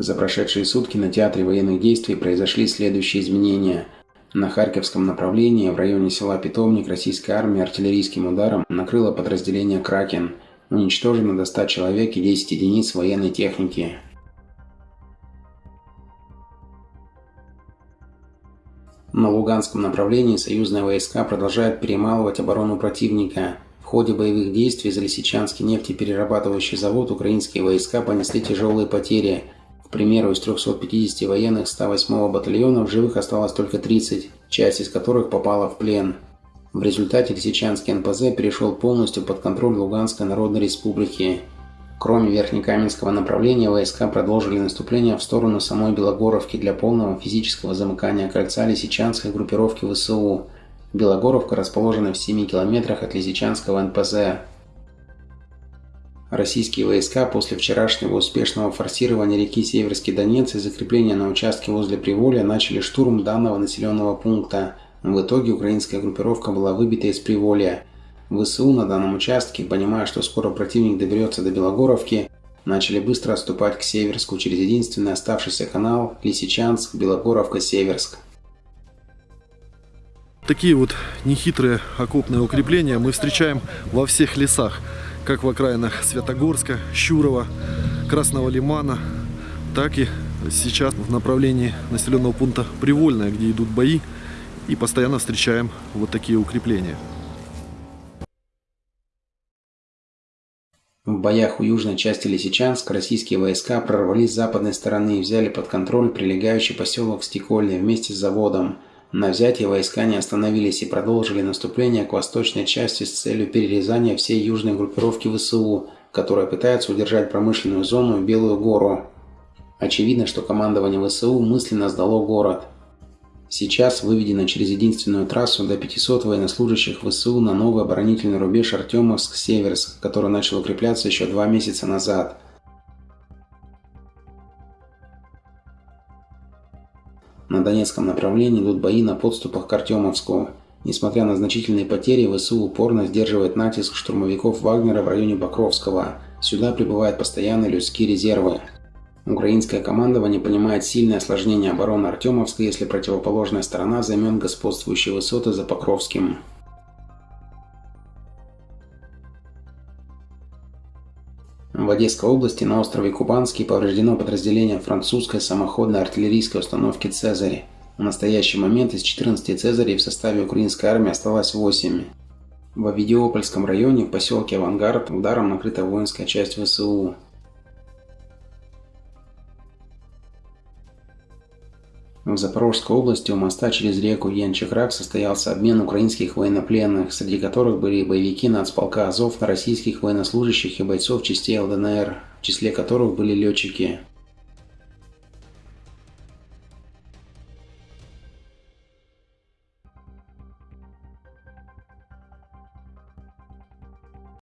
За прошедшие сутки на театре военных действий произошли следующие изменения. На Харьковском направлении в районе села Питомник российская армия артиллерийским ударом накрыла подразделение «Кракен». Уничтожено до 100 человек и 10 единиц военной техники. На Луганском направлении союзные войска продолжают перемалывать оборону противника. В ходе боевых действий за Лисичанский нефтеперерабатывающий завод украинские войска понесли тяжелые потери. Примеру, из 350 военных 108-го батальона в живых осталось только 30, часть из которых попала в плен. В результате Лисичанский НПЗ перешел полностью под контроль Луганской Народной Республики. Кроме Верхнекаменского направления, войска продолжили наступление в сторону самой Белогоровки для полного физического замыкания кольца Лисичанской группировки ВСУ. Белогоровка расположена в 7 километрах от Лисичанского НПЗ. Российские войска после вчерашнего успешного форсирования реки Северский Донец и закрепления на участке возле Приволья начали штурм данного населенного пункта. В итоге украинская группировка была выбита из Приволья. ВСУ на данном участке, понимая, что скоро противник доберется до Белогоровки, начали быстро отступать к Северску через единственный оставшийся канал Лисичанск, Белогоровка, Северск. Такие вот нехитрые окопные укрепления мы встречаем во всех лесах, как в окраинах Святогорска, Щурова, Красного Лимана, так и сейчас в направлении населенного пункта Привольное, где идут бои, и постоянно встречаем вот такие укрепления. В боях у южной части Лисичанска российские войска прорвались с западной стороны и взяли под контроль прилегающий поселок Стекольный вместе с заводом. На взятие войска не остановились и продолжили наступление к восточной части с целью перерезания всей южной группировки ВСУ, которая пытается удержать промышленную зону и Белую гору. Очевидно, что командование ВСУ мысленно сдало город. Сейчас выведено через единственную трассу до 500 военнослужащих ВСУ на новый оборонительный рубеж Артемовск-Северск, который начал укрепляться еще два месяца назад. На Донецком направлении идут бои на подступах к Артемовску. Несмотря на значительные потери, ВСУ упорно сдерживает натиск штурмовиков Вагнера в районе Покровского. Сюда прибывают постоянные людские резервы. Украинское командование понимает сильное осложнение обороны Артемовска, если противоположная сторона займет господствующие высоты за Покровским. В Одесской области на острове Кубанский повреждено подразделение французской самоходной артиллерийской установки «Цезарь». В настоящий момент из 14 «Цезарей» в составе украинской армии осталось 8. В Авидиопольском районе в поселке Авангард ударом накрыта воинская часть ВСУ. В Запорожской области у моста через реку Янчекрак состоялся обмен украинских военнопленных, среди которых были боевики нацполка Азов российских военнослужащих и бойцов частей ЛДНР, в числе которых были летчики.